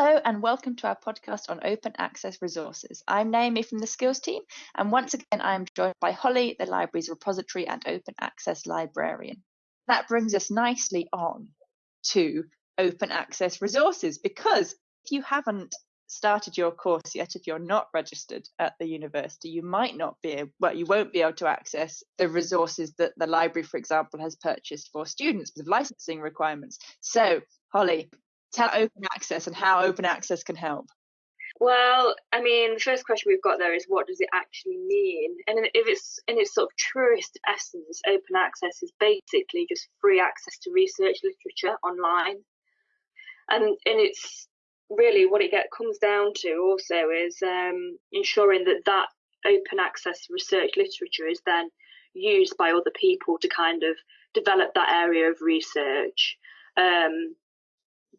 Hello and welcome to our podcast on open access resources. I'm Naomi from the Skills team, and once again, I am joined by Holly, the library's repository and open access librarian. That brings us nicely on to open access resources because if you haven't started your course yet, if you're not registered at the university, you might not be able, well, you won't be able to access the resources that the library, for example, has purchased for students with licensing requirements. So, Holly, tell open access and how open access can help. Well, I mean, the first question we've got there is what does it actually mean? And if it's in its sort of truest essence, open access is basically just free access to research literature online. And and it's really what it get comes down to also is um, ensuring that that open access research literature is then used by other people to kind of develop that area of research. Um,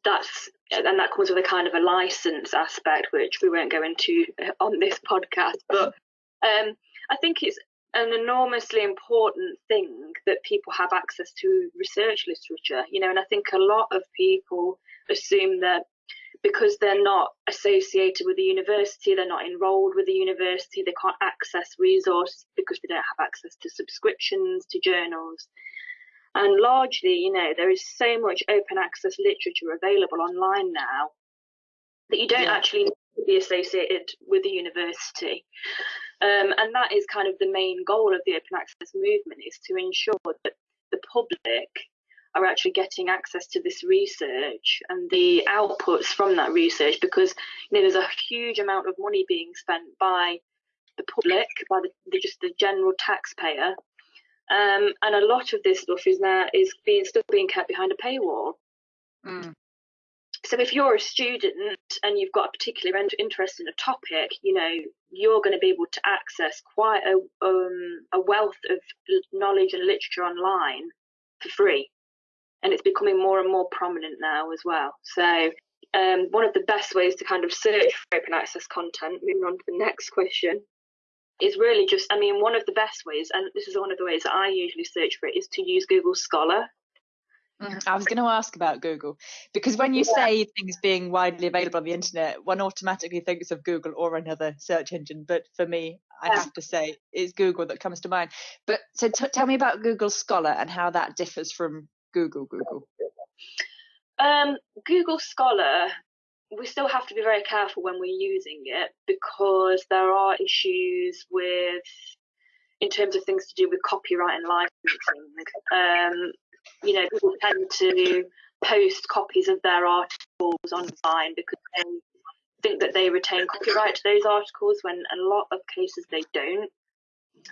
that's and that comes with a kind of a license aspect, which we won't go into on this podcast. But um, I think it's an enormously important thing that people have access to research literature. You know, and I think a lot of people assume that because they're not associated with the university, they're not enrolled with the university, they can't access resources because they don't have access to subscriptions to journals. And largely, you know, there is so much open access literature available online now that you don't yeah. actually need to be associated with the university. Um, and that is kind of the main goal of the open access movement is to ensure that the public are actually getting access to this research and the outputs from that research because you know there's a huge amount of money being spent by the public by the, the just the general taxpayer um, and a lot of this stuff is now is being still being kept behind a paywall. Mm. So if you're a student and you've got a particular interest in a topic, you know you're going to be able to access quite a um, a wealth of knowledge and literature online for free, and it's becoming more and more prominent now as well. So um, one of the best ways to kind of search for open access content, moving on to the next question, is really just, I mean, one of the best ways, and this is one of the ways that I usually search for it, is to use Google Scholar. Mm, I was going to ask about Google because when you yeah. say things being widely available on the internet, one automatically thinks of Google or another search engine. But for me, I yeah. have to say it's Google that comes to mind. But so t- tell me about Google Scholar and how that differs from Google Google. Um, Google Scholar we still have to be very careful when we're using it because there are issues with in terms of things to do with copyright and licensing. Um, you know, people tend to post copies of their articles online because they think that they retain copyright to those articles when in a lot of cases they don't.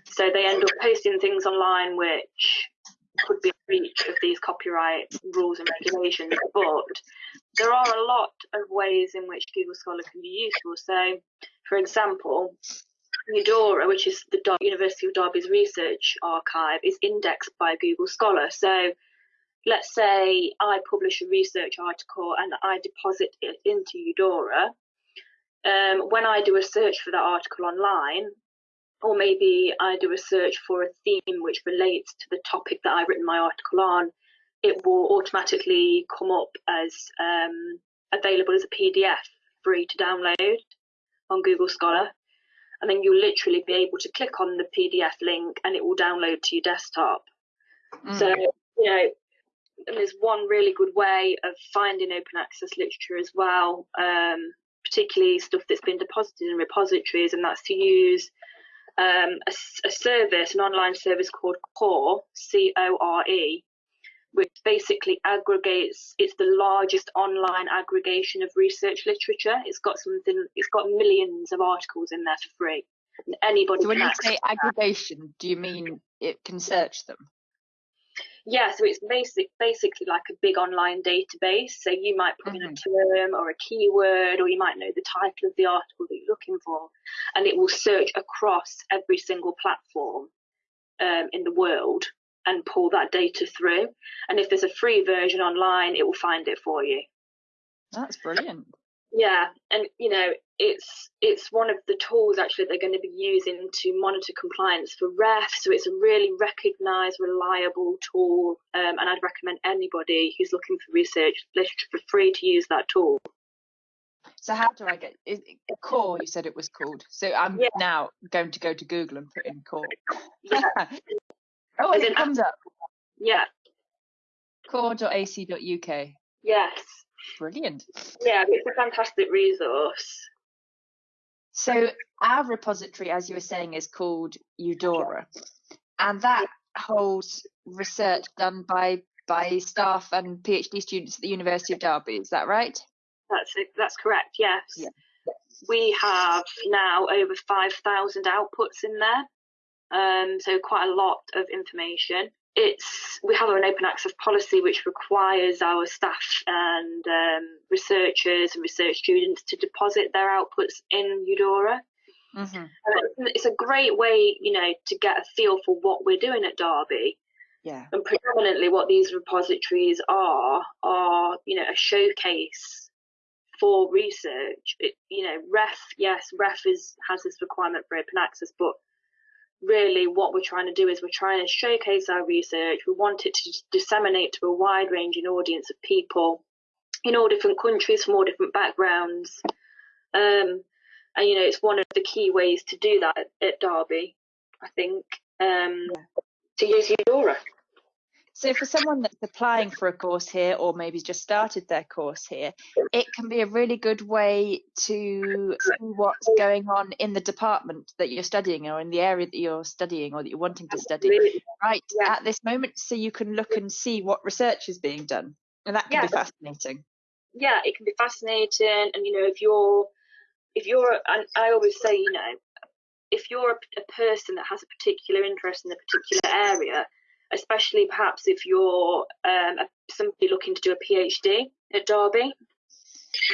So they end up posting things online which could be a breach of these copyright rules and regulations, but there are a lot of ways in which Google Scholar can be useful. So, for example, UDORA, which is the University of Derby's research archive, is indexed by Google Scholar. So, let's say I publish a research article and I deposit it into UDORA. Um, when I do a search for that article online, or maybe I do a search for a theme which relates to the topic that I've written my article on, it will automatically come up as um, available as a PDF free to download on Google Scholar. And then you'll literally be able to click on the PDF link and it will download to your desktop. Mm. So, you know, there's one really good way of finding open access literature as well, um, particularly stuff that's been deposited in repositories, and that's to use um, a, a, service, an online service called Core, C O R E, which basically aggregates. It's the largest online aggregation of research literature. It's got something. It's got millions of articles in there for free. And anybody. So when you say aggregation, do you mean it can search them? yeah, so it's basic, basically like a big online database. So you might put mm-hmm. in a mm-hmm. term or a keyword, or you might know the title of the article that you're looking for, and it will search across every single platform um, in the world and pull that data through. And if there's a free version online, it will find it for you. That's brilliant. Yeah, and you know, it's it's one of the tools actually they're going to be using to monitor compliance for REF. So it's a really recognised, reliable tool, um, and I'd recommend anybody who's looking for research literature for free to use that tool. So how do I get is it, core? You said it was called. So I'm Yeah. now going to go to Google and put in core. Yeah, oh, it comes up yeah, core.ac.uk. yes, Brilliant. yeah. It's a fantastic resource. So our repository, as you were saying, is called UDORA, and that holds research done by by staff and PhD students at the University of Derby. Is that right? That's it. That's correct. Yes. Yeah. We have now over five thousand outputs in there, um, so quite a lot of information. It's we have an open access policy which requires our staff and um, researchers and research students to deposit their outputs in UDORA. Mm-hmm. It's a great way, you know, to get a feel for what we're doing at Derby. Yeah. And predominantly, what these repositories are are, you know, a showcase for research. It, you know, REF, yes, REF is has this requirement for open access, but really, what we're trying to do is we're trying to showcase our research. We want it to disseminate to a wide ranging audience of people in all different countries from all different backgrounds. Um, and you know, it's one of the key ways to do that at, at Derby, I think, um, to use UDORA. So for someone that's applying for a course here or maybe just started their course here, it can be a really good way to see what's going on in the department that you're studying or in the area that you're studying or that you're wanting to study right Yeah. at this moment so you can look and see what research is being done. And that can Yeah. be fascinating. yeah, it can be fascinating. And you know, if you're, if you're, and I always say, you know, if you're a, a person that has a particular interest in a particular area, especially perhaps if you're um, a, somebody looking to do a PhD at Derby,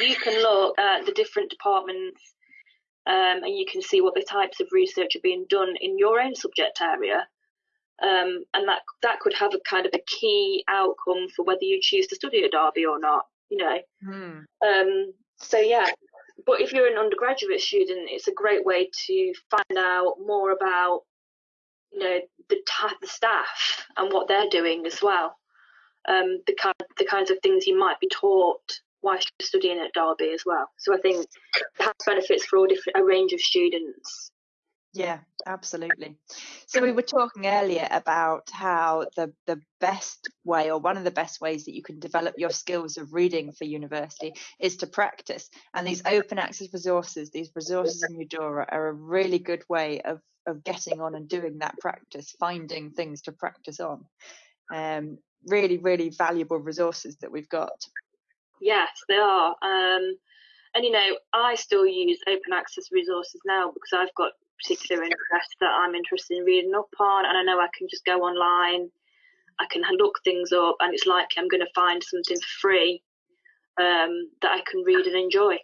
you can look at the different departments um, and you can see what the types of research are being done in your own subject area. Um, and that that could have a kind of a key outcome for whether you choose to study at Derby or not. You know, um, so yeah, but if you're an undergraduate student, it's a great way to find out more about, you know, the the staff and what they're doing as well. Um, the kind the kinds of things you might be taught whilst you're studying at Derby as well. So I think it has benefits for all different a range of students. Yeah, absolutely. So we were talking earlier about how the the best way or one of the best ways that you can develop your skills of reading for university is to practice. And these open access resources, these resources in UDORA are a really good way of of getting on and doing that practice, finding things to practice on. Um, really, really valuable resources that we've got. Yes, they are. Um, and you know, I still use open access resources now because I've got particular interest that I'm interested in reading up on, and I know I can just go online, I can look things up, and it's like I'm going to find something free um, that I can read and enjoy.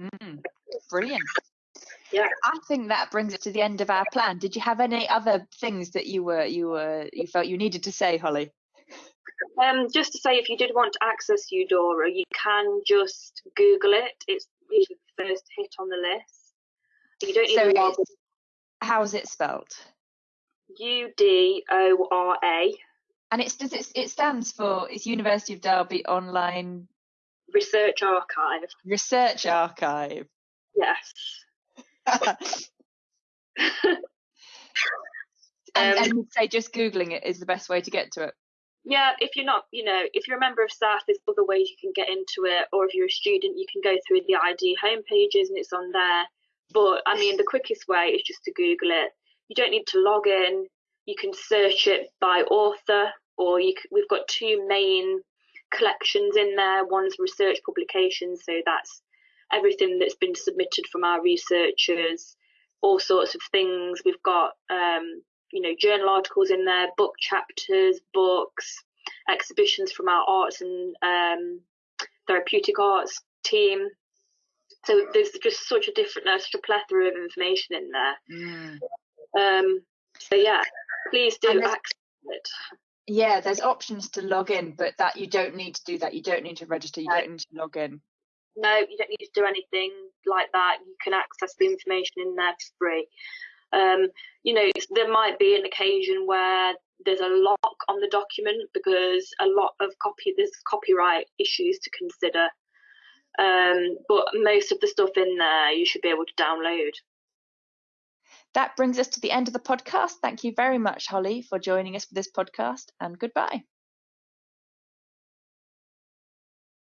Mm, brilliant. Yeah. I think that brings it to the end of our plan. Did you have any other things that you were you were you felt you needed to say, Holly? Um, just to say, if you did want to access UDORA, you can just Google it. It's usually the first hit on the list. You don't So even log it's, how's it spelled? U D O R A And it's does it it stands for it's University of Derby Online Research Archive. Research Archive. Yes. and, Um, and you'd say just googling it is the best way to get to it. Yeah, if you're not, you know, if you're a member of staff, there's other ways you can get into it, or if you're a student, you can go through the ID homepages and it's on there. But I mean, the quickest way is just to Google it. You don't need to log in. You can search it by author, or you we've got two main collections in there. One's research publications, so that's everything that's been submitted from our researchers, all sorts of things. We've got um, you know, journal articles in there, book chapters, books, exhibitions from our arts and um, therapeutic arts team. So there's just such a different, uh, such a plethora of information in there. Um, so yeah, please do access it. Yeah, there's options to log in, but that you don't need to do that. You don't need to register. You No. don't need to log in. No, you don't need to do anything like that. You can access the information in there for free. Um, you know, there might be an occasion where there's a lock on the document because a lot of copy there's copyright issues to consider. Um, but most of the stuff in there you should be able to download. That brings us to the end of the podcast. Thank you very much, Holly, for joining us for this podcast, and goodbye.